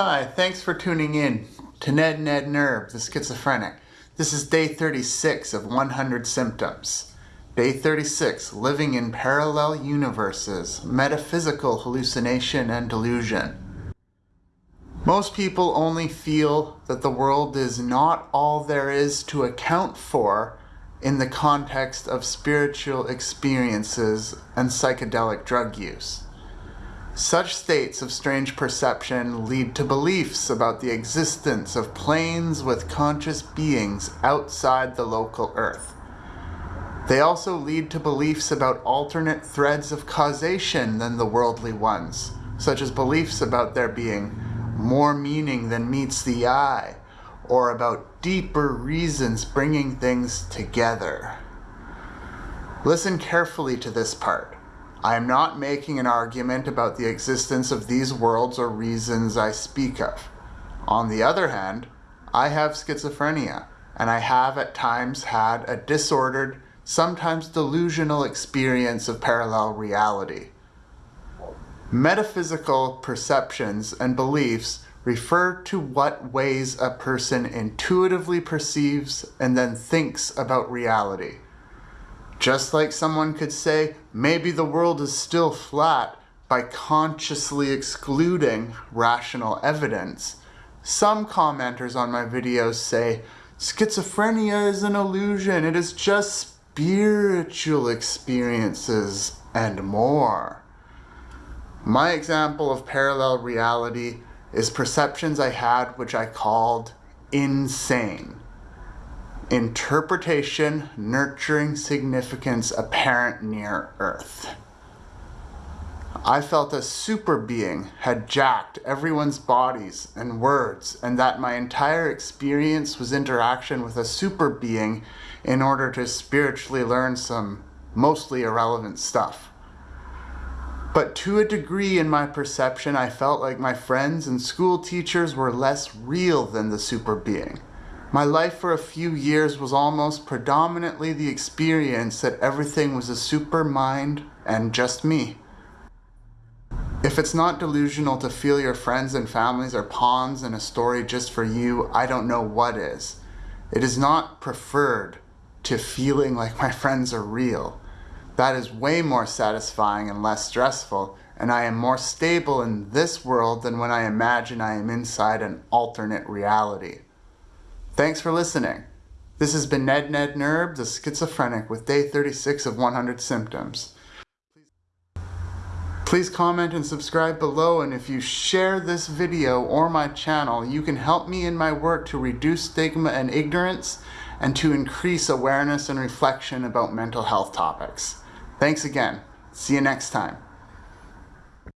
Hi, thanks for tuning in to Ned Ned Nerb, the schizophrenic. This is day 36 of 100 symptoms. Day 36, living in parallel universes, metaphysical hallucination and delusion. Most people only feel that the world is not all there is to account for in the context of spiritual experiences and psychedelic drug use. Such states of strange perception lead to beliefs about the existence of planes with conscious beings outside the local Earth. They also lead to beliefs about alternate threads of causation than the worldly ones, such as beliefs about there being more meaning than meets the eye, or about deeper reasons bringing things together. Listen carefully to this part. I am not making an argument about the existence of these worlds or reasons I speak of. On the other hand, I have schizophrenia, and I have at times had a disordered, sometimes delusional experience of parallel reality. Metaphysical perceptions and beliefs refer to what ways a person intuitively perceives and then thinks about reality. Just like someone could say, maybe the world is still flat by consciously excluding rational evidence, some commenters on my videos say, schizophrenia is an illusion, it is just spiritual experiences and more. My example of parallel reality is perceptions I had which I called insane. Interpretation, nurturing significance apparent near Earth. I felt a super being had jacked everyone's bodies and words, and that my entire experience was interaction with a super being in order to spiritually learn some mostly irrelevant stuff. But to a degree in my perception, I felt like my friends and school teachers were less real than the super being. My life for a few years was almost predominantly the experience that everything was a super mind and just me. If it's not delusional to feel your friends and families are pawns in a story just for you, I don't know what is. It is not preferred to feeling like my friends are real. That is way more satisfying and less stressful, and I am more stable in this world than when I imagine I am inside an alternate reality. Thanks for listening. This has been Ned Ned Nerb, the schizophrenic, with day 36 of 100 symptoms. Please comment and subscribe below, and if you share this video or my channel, you can help me in my work to reduce stigma and ignorance and to increase awareness and reflection about mental health topics. Thanks again. See you next time.